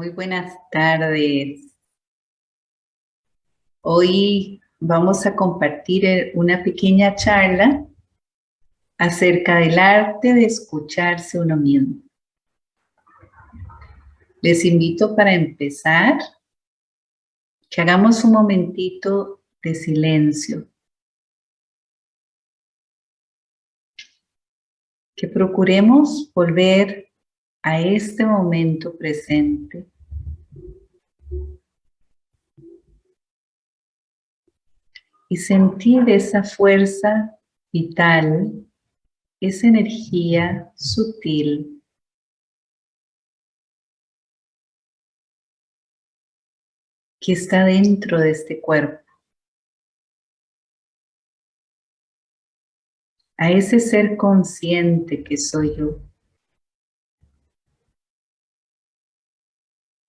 Muy buenas tardes. Hoy vamos a compartir una pequeña charla acerca del arte de escucharse uno mismo. Les invito para empezar que hagamos un momentito de silencio. Que procuremos volver a este momento presente. Y sentir esa fuerza vital, esa energía sutil que está dentro de este cuerpo. A ese ser consciente que soy yo.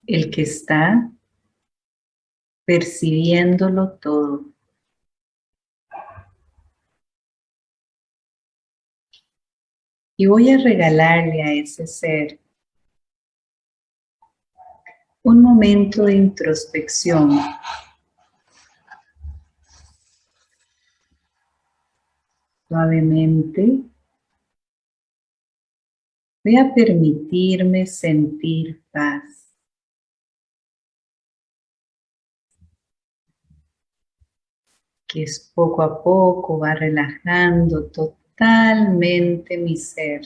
El que está percibiéndolo todo. Y voy a regalarle a ese ser un momento de introspección. Suavemente voy a permitirme sentir paz. Que es poco a poco va relajando totalmente mi ser.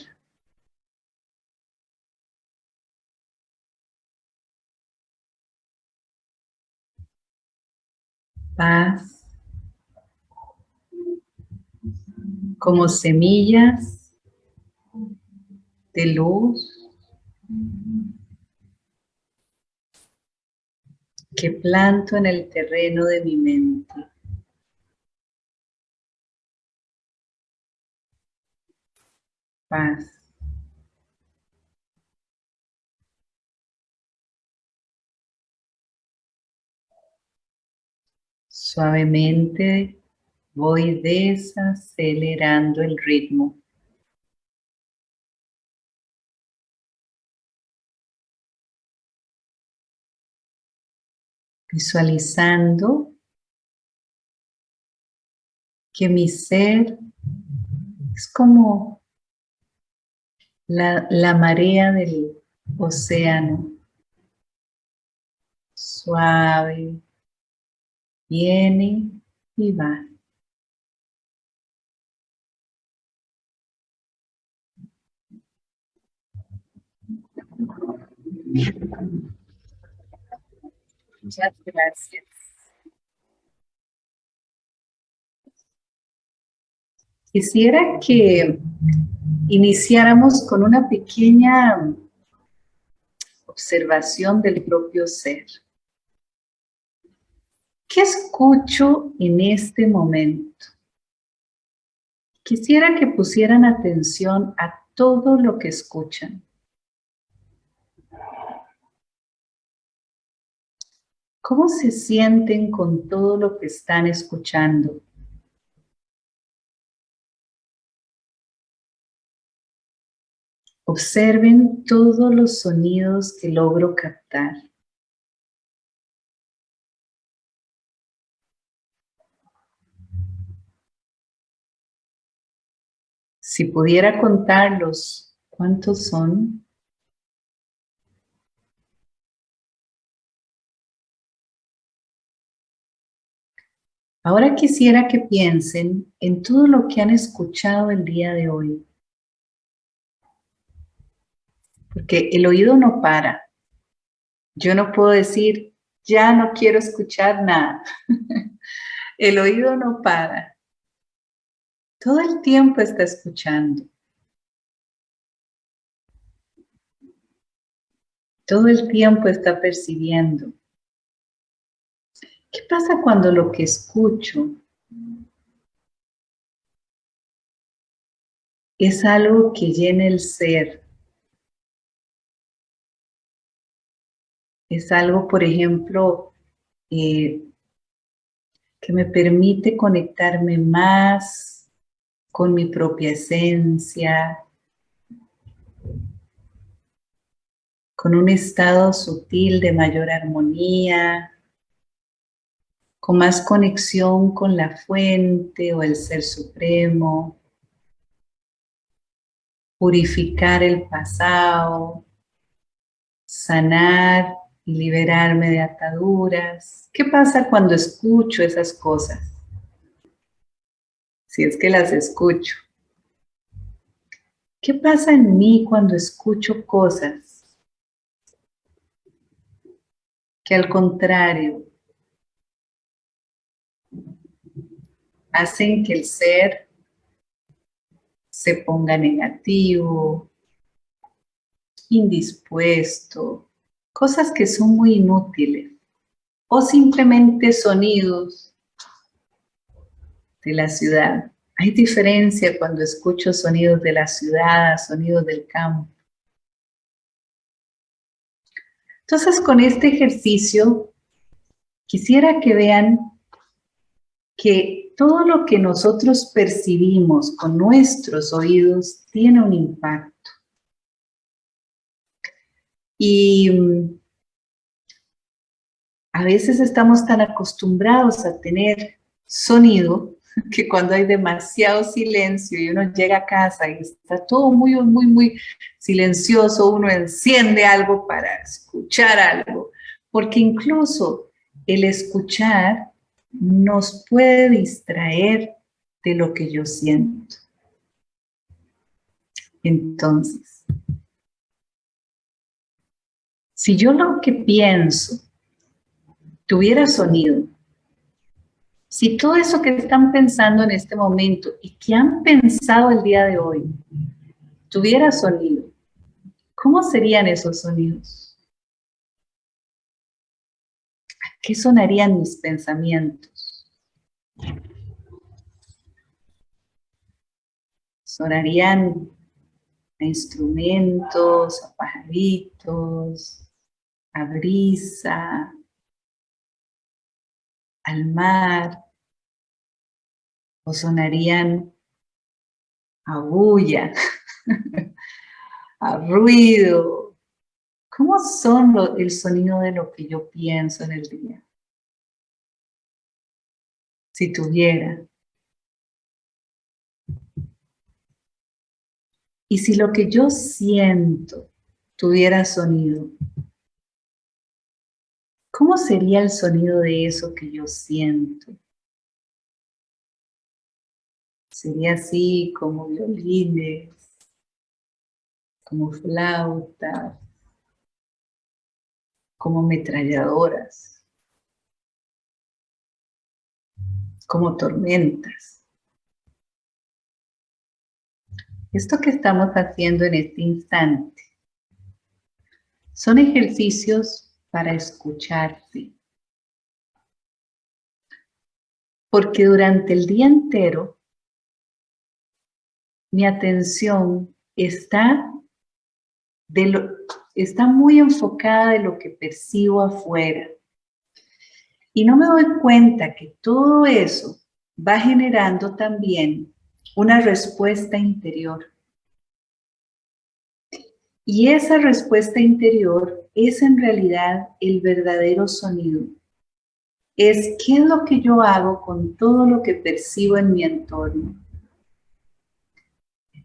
Paz, como semillas de luz que planto en el terreno de mi mente. Paz. Suavemente voy desacelerando el ritmo. Visualizando que mi ser es como la, marea del océano. Suave, viene y va. Gracias. Quisiera que iniciáramos con una pequeña observación del propio ser. ¿Qué escucho en este momento? Quisiera que pusieran atención a todo lo que escuchan. ¿Cómo se sienten con todo lo que están escuchando? Observen todos los sonidos que logro captar. Si pudiera contarlos, ¿cuántos son? Ahora quisiera que piensen en todo lo que han escuchado el día de hoy. Porque el oído no para. Yo no puedo decir, ya no quiero escuchar nada. el oído no para. Todo el tiempo está escuchando. Todo el tiempo está percibiendo. ¿Qué pasa cuando lo que escucho es algo que llena el ser, Es algo, por ejemplo, eh, que me permite conectarme más con mi propia esencia, con un estado sutil de mayor armonía, con más conexión con la fuente o el Ser Supremo, purificar el pasado, sanar y liberarme de ataduras. ¿Qué pasa cuando escucho esas cosas? Si es que las escucho. ¿Qué pasa en mí cuando escucho cosas que al contrario hacen que el ser se ponga negativo, indispuesto, cosas que son muy inútiles, o simplemente sonidos de la ciudad. Hay diferencia cuando escucho sonidos de la ciudad, sonidos del campo. Entonces, con este ejercicio, quisiera que vean que todo lo que nosotros percibimos con nuestros oídos tiene un impacto. Y mm, a veces estamos tan acostumbrados a tener sonido que cuando hay demasiado silencio y uno llega a casa y está todo muy, muy, muy silencioso, uno enciende algo para escuchar algo, porque incluso el escuchar nos puede distraer de lo que yo siento. Entonces, si yo lo que pienso tuviera sonido, si todo eso que están pensando en este momento y que han pensado el día de hoy tuviera sonido, ¿cómo serían esos sonidos? ¿A qué sonarían mis pensamientos? Sonarían a instrumentos, a pajaritos, a brisa, al mar, o sonarían a bulla, a ruido. ¿Cómo son el sonido de lo que yo pienso en el día? Si tuviera. Y si lo que yo siento tuviera sonido, ¿cómo sería el sonido de eso que yo siento? Sería así como violines, como flautas, como metralladoras, como tormentas. Esto que estamos haciendo en este instante son ejercicios para escucharte. Porque durante el día entero mi atención está, de lo, está muy enfocada de lo que percibo afuera. Y no me doy cuenta que todo eso va generando también una respuesta interior. Y esa respuesta interior es en realidad el verdadero sonido. Es qué es lo que yo hago con todo lo que percibo en mi entorno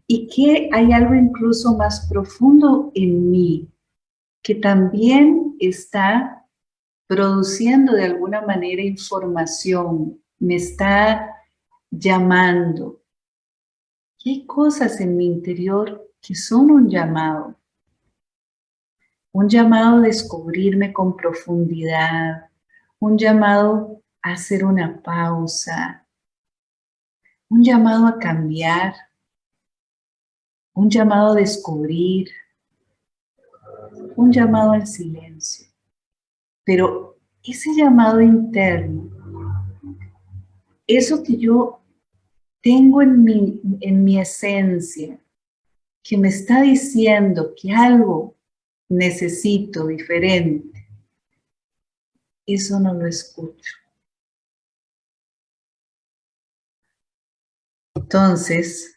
y que hay algo incluso más profundo en mí que también está produciendo de alguna manera información, me está llamando. Hay cosas en mi interior que son un llamado. Un llamado a descubrirme con profundidad, un llamado a hacer una pausa, un llamado a cambiar, un llamado a descubrir, un llamado al silencio. Pero ese llamado interno, eso que yo tengo en mi, en mi esencia, que me está diciendo que algo necesito diferente, eso no lo escucho. Entonces,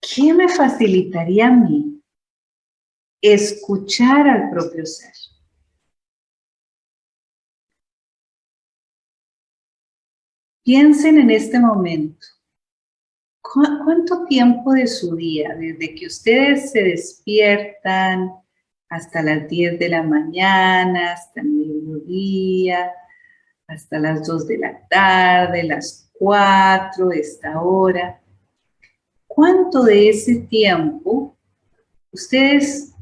¿qué me facilitaría a mí escuchar al propio ser. Piensen en este momento. ¿Cuánto tiempo de su día, desde que ustedes se despiertan hasta las 10 de la mañana, hasta el mediodía, hasta las 2 de la tarde, las 4, esta hora? ¿Cuánto de ese tiempo ustedes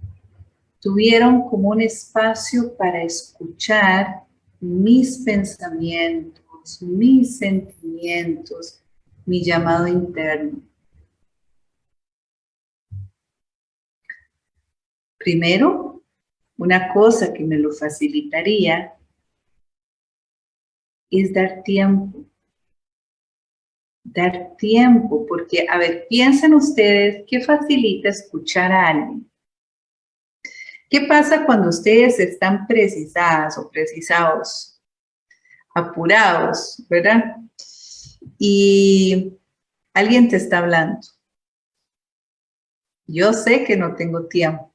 tuvieron como un espacio para escuchar mis pensamientos, mis sentimientos, mi llamado interno. Primero, una cosa que me lo facilitaría es dar tiempo. Dar tiempo, porque, a ver, piensen ustedes, ¿qué facilita escuchar a alguien? ¿Qué pasa cuando ustedes están precisadas o precisados apurados, ¿verdad? Y alguien te está hablando. Yo sé que no tengo tiempo.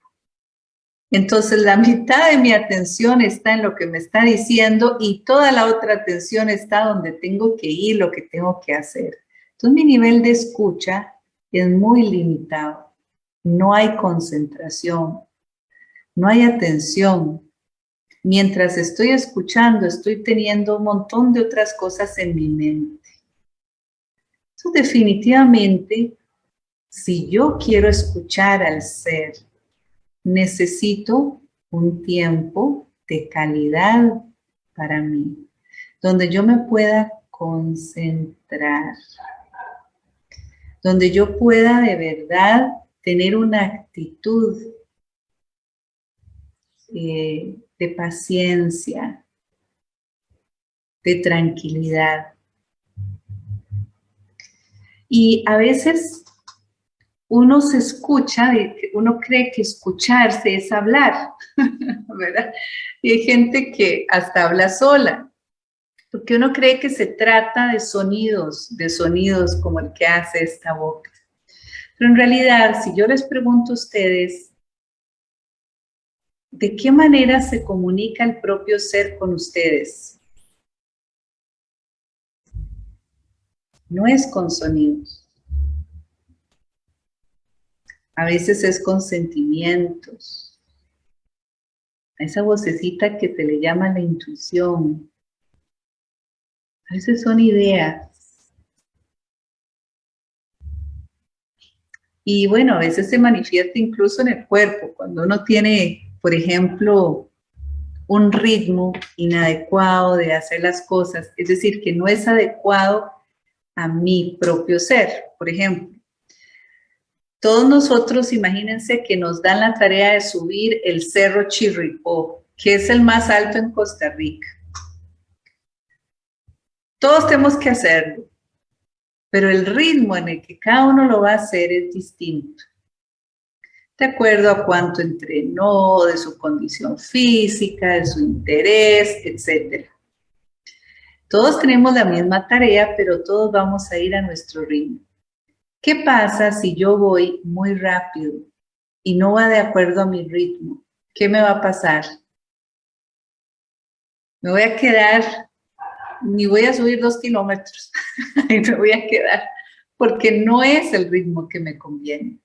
Entonces la mitad de mi atención está en lo que me está diciendo y toda la otra atención está donde tengo que ir, lo que tengo que hacer. Entonces mi nivel de escucha es muy limitado. No hay concentración, no hay atención, mientras estoy escuchando, estoy teniendo un montón de otras cosas en mi mente. Entonces, definitivamente, si yo quiero escuchar al ser, necesito un tiempo de calidad para mí, donde yo me pueda concentrar, donde yo pueda de verdad tener una actitud eh, de paciencia, de tranquilidad. Y a veces uno se escucha, uno cree que escucharse es hablar, ¿verdad? Y hay gente que hasta habla sola, porque uno cree que se trata de sonidos, de sonidos como el que hace esta boca. Pero en realidad, si yo les pregunto a ustedes, ¿De qué manera se comunica el propio ser con ustedes? No es con sonidos. A veces es con sentimientos. A esa vocecita que te le llama la intuición. A veces son ideas. Y bueno, a veces se manifiesta incluso en el cuerpo, cuando uno tiene por ejemplo, un ritmo inadecuado de hacer las cosas, es decir, que no es adecuado a mi propio ser. Por ejemplo, todos nosotros, imagínense que nos dan la tarea de subir el Cerro Chirripó, que es el más alto en Costa Rica. Todos tenemos que hacerlo, pero el ritmo en el que cada uno lo va a hacer es distinto de acuerdo a cuánto entrenó, de su condición física, de su interés, etc. Todos tenemos la misma tarea, pero todos vamos a ir a nuestro ritmo. ¿Qué pasa si yo voy muy rápido y no va de acuerdo a mi ritmo? ¿Qué me va a pasar? Me voy a quedar, ni voy a subir dos kilómetros, y me voy a quedar, porque no es el ritmo que me conviene.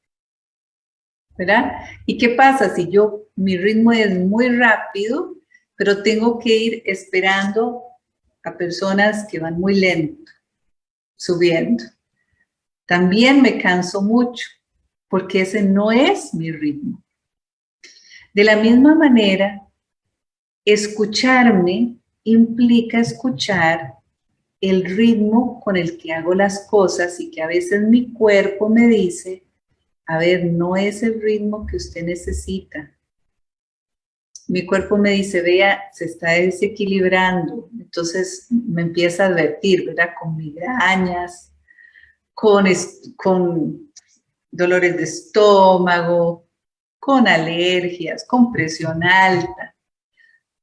¿verdad? ¿Y qué pasa si yo, mi ritmo es muy rápido, pero tengo que ir esperando a personas que van muy lento, subiendo? También me canso mucho, porque ese no es mi ritmo. De la misma manera, escucharme implica escuchar el ritmo con el que hago las cosas y que a veces mi cuerpo me dice, a ver, no es el ritmo que usted necesita. Mi cuerpo me dice, vea, se está desequilibrando. Entonces me empieza a advertir, ¿verdad? Con migrañas, con, con dolores de estómago, con alergias, con presión alta.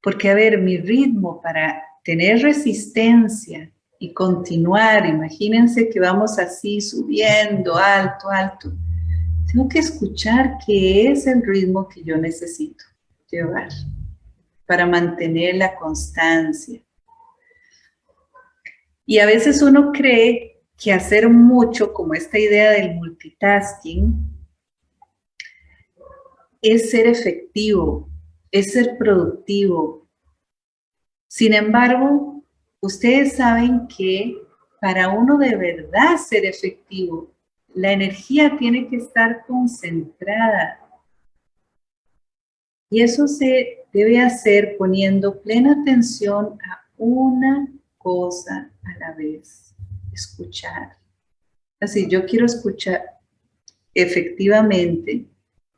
Porque, a ver, mi ritmo para tener resistencia y continuar, imagínense que vamos así subiendo, alto, alto, tengo que escuchar qué es el ritmo que yo necesito llevar para mantener la constancia. Y a veces uno cree que hacer mucho, como esta idea del multitasking, es ser efectivo, es ser productivo. Sin embargo, ustedes saben que para uno de verdad ser efectivo, la energía tiene que estar concentrada. Y eso se debe hacer poniendo plena atención a una cosa a la vez. Escuchar. Así, yo quiero escuchar efectivamente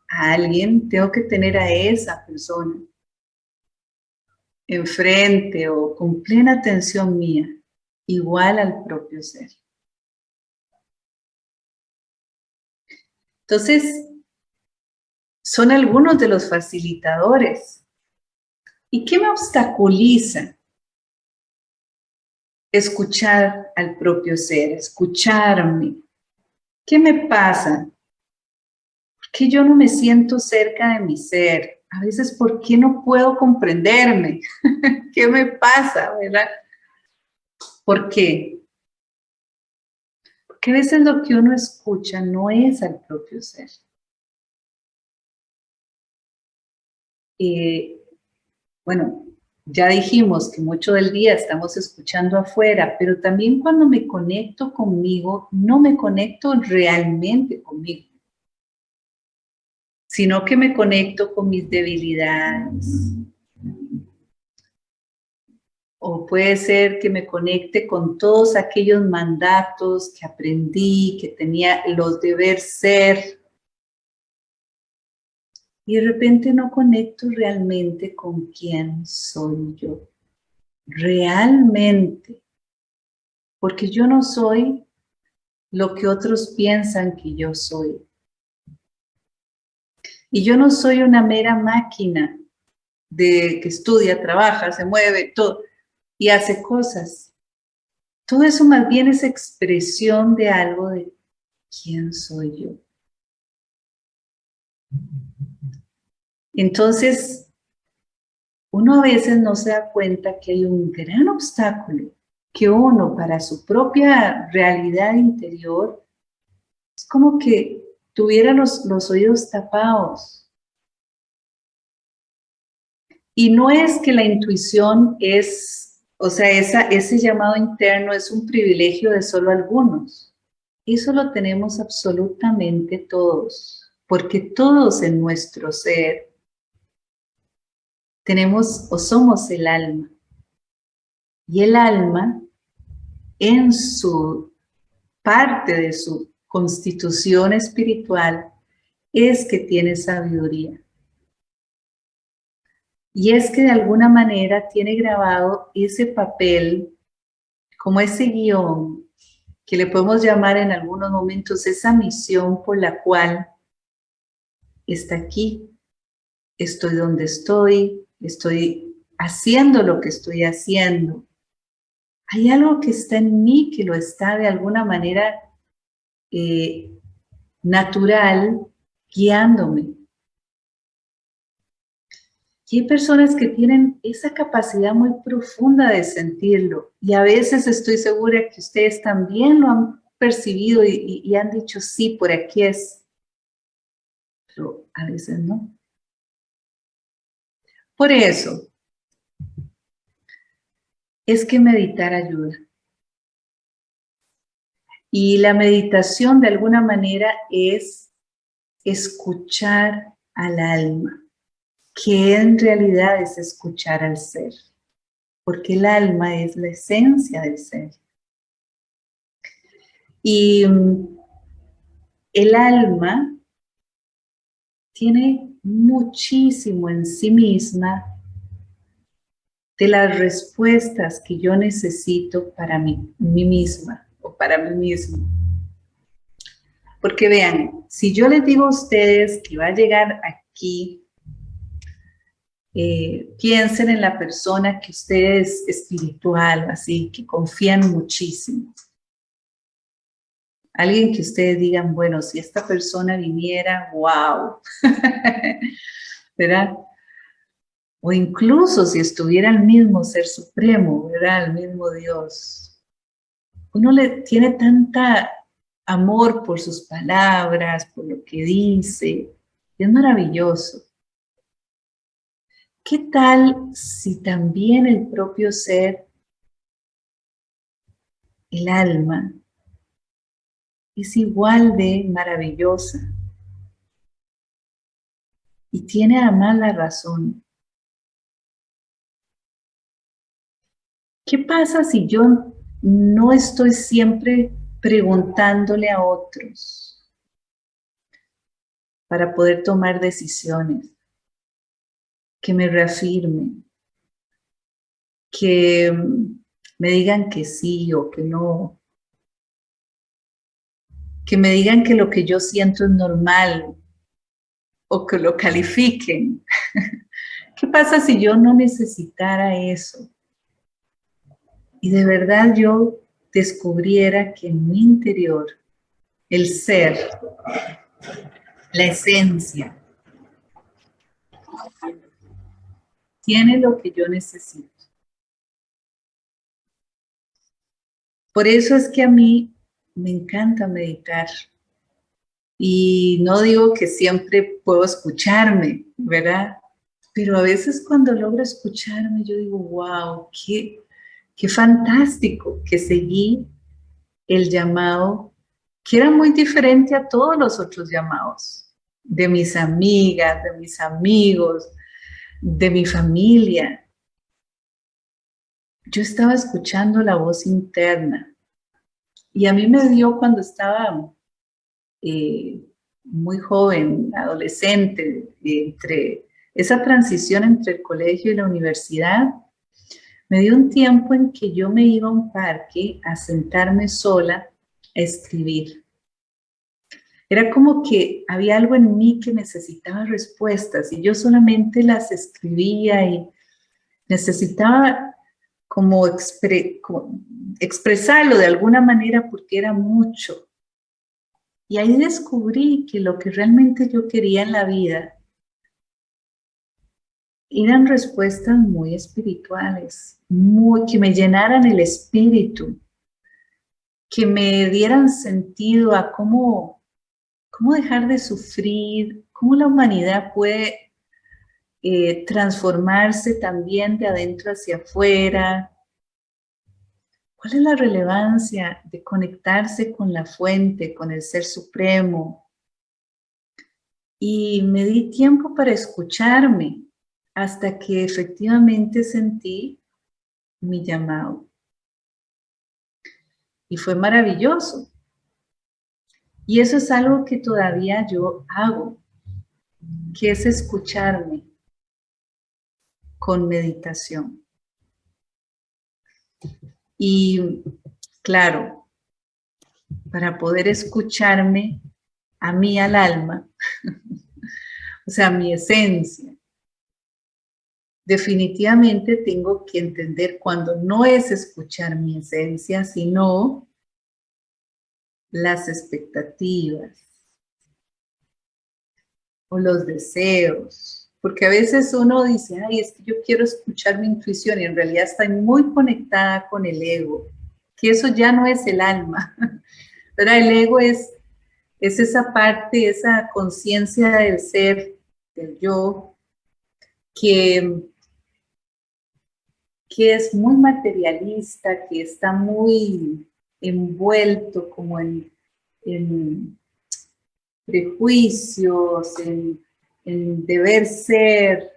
a alguien, tengo que tener a esa persona enfrente o con plena atención mía, igual al propio ser. Entonces, son algunos de los facilitadores. ¿Y qué me obstaculiza? Escuchar al propio ser, escucharme. ¿Qué me pasa? qué yo no me siento cerca de mi ser? A veces, ¿por qué no puedo comprenderme? ¿Qué me pasa, verdad? ¿Por qué? Porque a veces lo que uno escucha no es al propio ser. Eh, bueno, ya dijimos que mucho del día estamos escuchando afuera, pero también cuando me conecto conmigo, no me conecto realmente conmigo sino que me conecto con mis debilidades. O puede ser que me conecte con todos aquellos mandatos que aprendí, que tenía los deber ser. Y de repente no conecto realmente con quién soy yo. Realmente. Porque yo no soy lo que otros piensan que yo soy. Y yo no soy una mera máquina de que estudia, trabaja, se mueve, todo, y hace cosas. Todo eso más bien es expresión de algo de quién soy yo. Entonces, uno a veces no se da cuenta que hay un gran obstáculo que uno para su propia realidad interior es como que tuviera los, oídos tapados. Y no es que la intuición es, o sea, ese llamado interno es un privilegio de solo algunos. Eso lo tenemos absolutamente todos, porque todos en nuestro ser tenemos o somos el alma. Y el alma, en su parte de su constitución espiritual es que tiene sabiduría. Y es que de alguna manera tiene grabado ese papel, como ese guion, que le podemos llamar en algunos momentos esa misión por la cual está aquí, estoy donde estoy, estoy haciendo lo que estoy haciendo. Hay algo que está en mí que lo está de alguna manera eh, natural guiándome. Y hay personas que tienen esa capacidad muy profunda de sentirlo y a veces estoy segura que ustedes también lo han percibido y, y han dicho, sí, por aquí es, pero a veces no. Por eso, es que meditar ayuda. Y la meditación de alguna manera es escuchar al alma, que en realidad es escuchar al ser, porque el alma es la esencia del ser. Y mm, el alma tiene muchísimo en sí misma de las respuestas que yo necesito para mí, misma para mí mismo. Porque vean, si yo les digo a ustedes que va a llegar aquí, eh, piensen en la persona que usted es espiritual, así, que confían muchísimo. Alguien que ustedes digan, bueno, si esta persona viniera, wow. ¿Verdad? O incluso si estuviera el mismo Ser Supremo, ¿verdad? El mismo Dios. Uno le tiene tanta amor por sus palabras, por lo que dice. Es maravilloso. ¿Qué tal si también el propio ser, el alma, es igual de maravillosa y tiene además la razón? ¿Qué pasa si yo no estoy siempre preguntándole a otros para poder tomar decisiones? Que me reafirmen, que me digan que sí o que no, que me digan que lo que yo siento es normal o que lo califiquen. ¿Qué pasa si yo no necesitara eso? y de verdad yo descubriera que en mi interior el ser, la esencia, tiene lo que yo necesito. Por eso es que a mí me encanta meditar. Y no digo que siempre puedo escucharme, ¿verdad? Pero a veces cuando logro escucharme, yo digo, wow, qué, Qué fantástico que seguí el llamado que era muy diferente a todos los otros llamados, de mis amigas, de mis amigos, de mi familia. Yo estaba escuchando la voz interna y a mí me dio cuando estaba eh, muy joven, adolescente, entre esa transición entre el colegio y la universidad, me dio un tiempo en que yo me iba a un parque a sentarme sola a escribir. Era como que había algo en mí que necesitaba respuestas y yo solamente las escribía y necesitaba como, expresarlo de alguna manera porque era mucho. Y ahí descubrí que lo que realmente yo quería en la vida eran respuestas muy espirituales, muy, que me llenaran el espíritu, que me dieran sentido a cómo, cómo dejar de sufrir, cómo la humanidad puede eh, transformarse también de adentro hacia afuera. ¿Cuál es la relevancia de conectarse con la fuente, con el Ser Supremo? Y me di tiempo para escucharme, hasta que efectivamente sentí mi llamado. Y fue maravilloso. Y eso es algo que todavía yo hago, que es escucharme con meditación. Y claro, para poder escucharme a mí al alma, o sea, mi esencia, definitivamente tengo que entender cuando no es escuchar mi esencia, sino las expectativas o los deseos. Porque a veces uno dice, ay, es que yo quiero escuchar mi intuición y en realidad estoy muy conectada con el ego, que eso ya no es el alma. Pero el ego es, es esa parte, esa conciencia del ser, del yo, que que es muy materialista, que está muy envuelto como en, prejuicios, en, deber ser,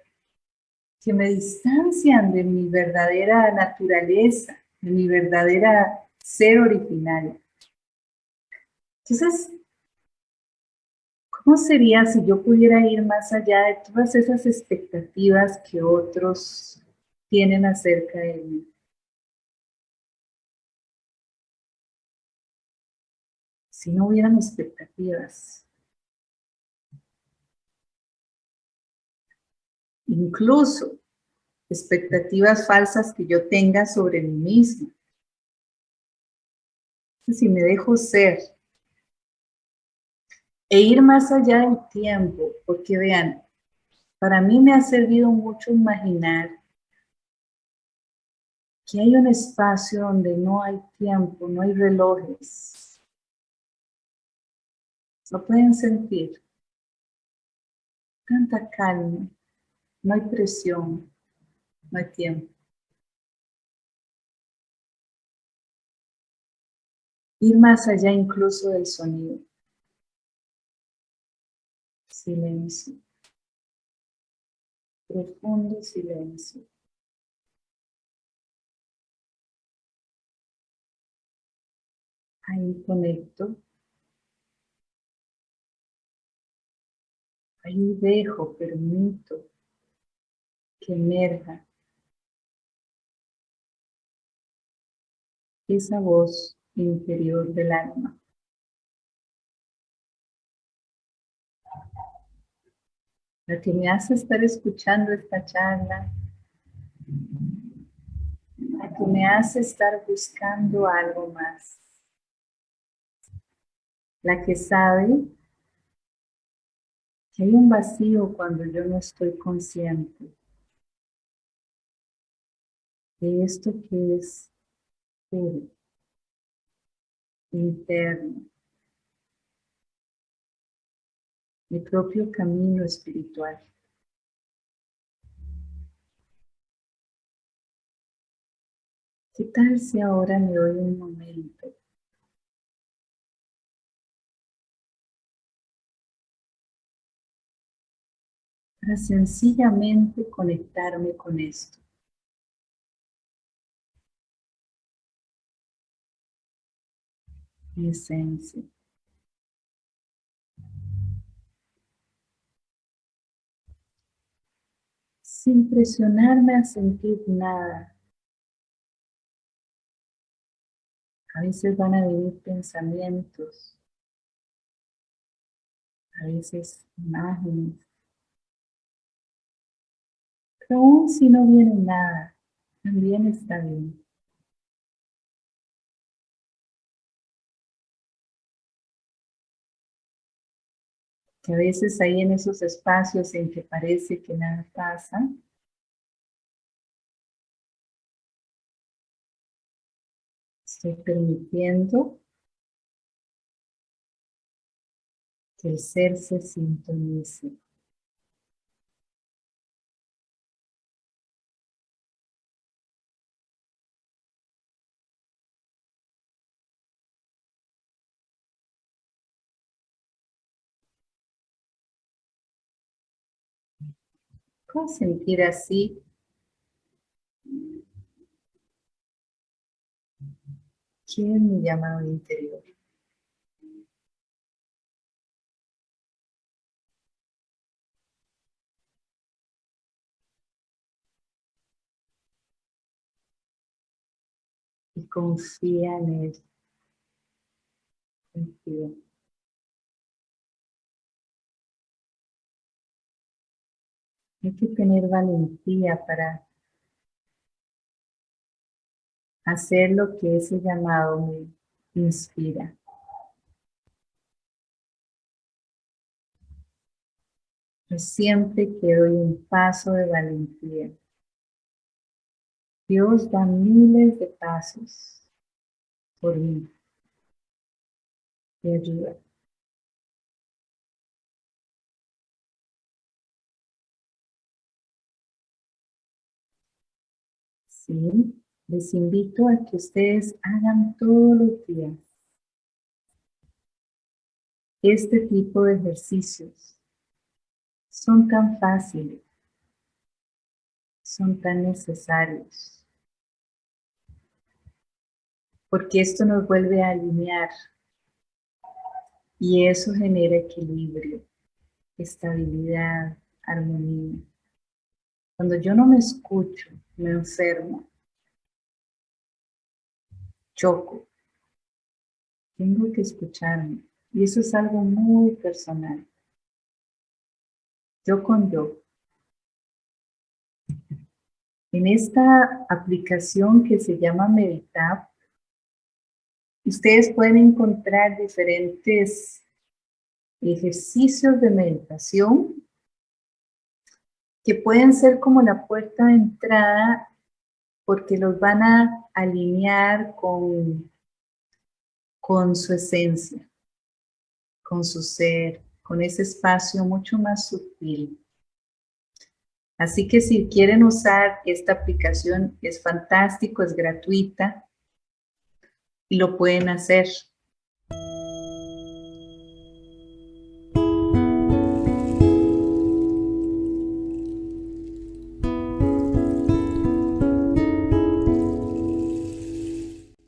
que me distancian de mi verdadera naturaleza, de mi verdadera ser original. Entonces, ¿cómo sería si yo pudiera ir más allá de todas esas expectativas que otros tienen acerca de mí. Si no hubieran expectativas, incluso expectativas falsas que yo tenga sobre mí misma. Si me dejo ser E ir más allá del tiempo, porque vean, para mí me ha servido mucho imaginar que hay un espacio donde no hay tiempo, no hay relojes. Lo pueden sentir. Tanta calma, no hay presión, no hay tiempo. Ir más allá incluso del sonido. Silencio. Profundo silencio. Ahí conecto. Ahí dejo, permito que emerja. Esa voz interior del alma. La que me hace estar escuchando esta charla, la que me hace estar buscando algo más. La que sabe que hay un vacío cuando yo no estoy consciente esto que es puro, interno, mi propio camino espiritual. ¿Qué tal si ahora me doy un momento para sencillamente conectarme con esto. Mi esencia. Sin presionarme a sentir nada. A veces van a venir pensamientos, a veces imágenes, pero aún si no viene nada, también está bien. Que a veces hay en esos espacios en que parece que nada pasa, estoy permitiendo que el ser se sintonice. ¿Cómo sentir así? ¿Quién es mi llamado interior? Y confía en él. Hay que tener valentía para hacer lo que ese llamado me inspira. Yo siempre que doy un paso de valentía, Dios da miles de pasos por mí. y ayuda. ¿Sí? Les invito a que ustedes hagan todos los días este tipo de ejercicios. Son tan fáciles, son tan necesarios, porque esto nos vuelve a alinear y eso genera equilibrio, estabilidad, armonía. Cuando yo no me escucho, me enfermo, choco. Tengo que escucharme. Y eso es algo muy personal. Yo con yo. En esta aplicación que se llama Meditab, ustedes pueden encontrar diferentes ejercicios de meditación que pueden ser como la puerta de entrada porque los van a alinear con, con su esencia, con su ser, con ese espacio mucho más sutil. Así que si quieren usar esta aplicación, es fantástico, es gratuita y lo pueden hacer.